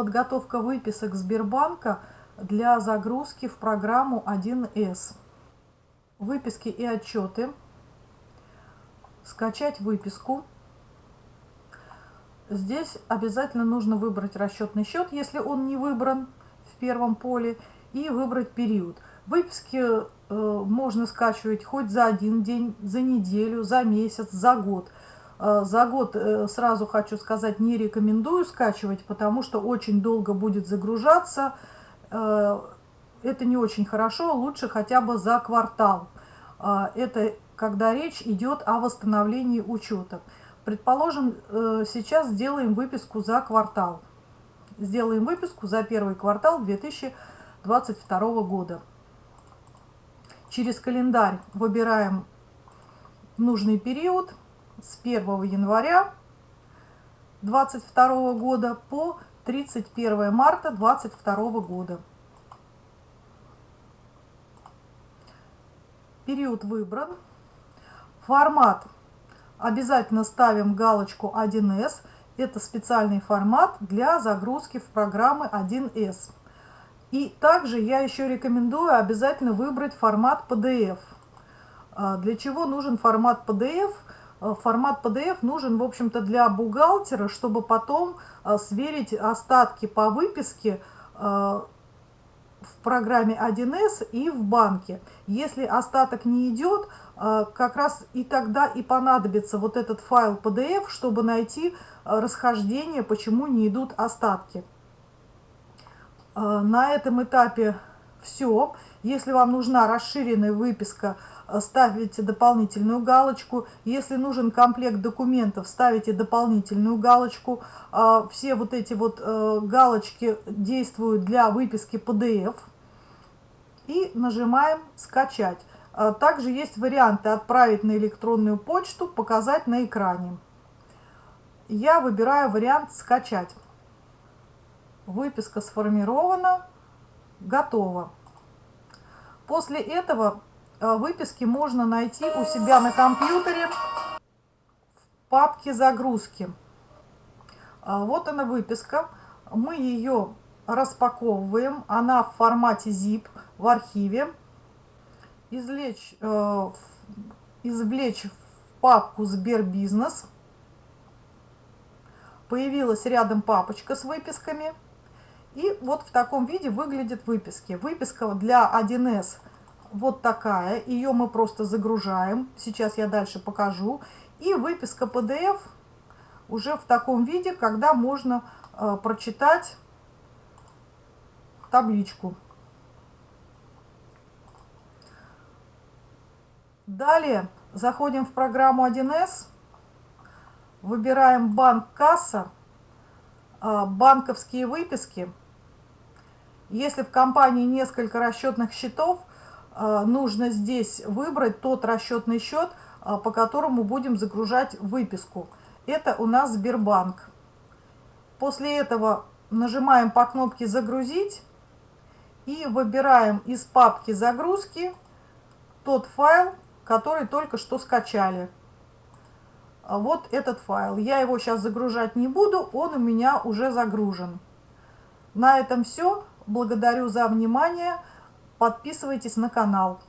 Подготовка выписок Сбербанка для загрузки в программу 1С. Выписки и отчеты. Скачать выписку. Здесь обязательно нужно выбрать расчетный счет, если он не выбран в первом поле, и выбрать период. Выписки э, можно скачивать хоть за один день, за неделю, за месяц, за год. Э, за год, э, сразу хочу сказать, не рекомендую скачивать, потому что очень долго будет загружаться. Э, это не очень хорошо, лучше хотя бы за квартал. Это когда речь идет о восстановлении учета. Предположим, сейчас сделаем выписку за квартал. Сделаем выписку за первый квартал 2022 года. Через календарь выбираем нужный период – с 1 января 2022 года по 31 марта 2022 года. Период выбран. Формат. Обязательно ставим галочку 1С. Это специальный формат для загрузки в программы 1С. И также я еще рекомендую обязательно выбрать формат PDF. А, для чего нужен формат PDF? Э, формат PDF нужен, в общем-то, для бухгалтера, чтобы потом э, сверить остатки по выписке э, в программе 1С и в банке. Если остаток не идет, как раз и тогда и понадобится вот этот файл PDF, чтобы найти расхождение, почему не идут остатки. На этом этапе все. Если вам нужна расширенная выписка ставите дополнительную галочку. Если нужен комплект документов, ставите дополнительную галочку. А, все вот эти вот э, галочки действуют для выписки PDF. И нажимаем «Скачать». Также есть варианты «Отправить на электронную почту», «Показать на экране». Я выбираю вариант «Скачать». Выписка сформирована, готово. После этого Э, выписки можно найти у себя на компьютере в папке загрузки. А, вот она выписка. Мы ее распаковываем. Она в формате zip в архиве. Извлечь, э, извлечь в папку Сбербизнес. Появилась рядом папочка с выписками. И вот в таком виде выглядят выписки. Выписка для 1С – вот такая. Ее мы просто загружаем. Сейчас я дальше покажу. И выписка PDF уже в таком виде, когда можно э, прочитать табличку. Далее заходим в программу 1С, выбираем банк касса, э, банковские выписки. Если в компании несколько расчетных счетов, Э, нужно здесь выбрать тот расчетный счет, э, по которому будем загружать выписку. Это у нас Сбербанк. После этого нажимаем по кнопке «Загрузить» и выбираем из папки «Загрузки» тот файл, который только что скачали. А вот этот файл. Я его сейчас загружать не буду, он у меня уже загружен. На этом все. Благодарю за внимание. Подписывайтесь на канал.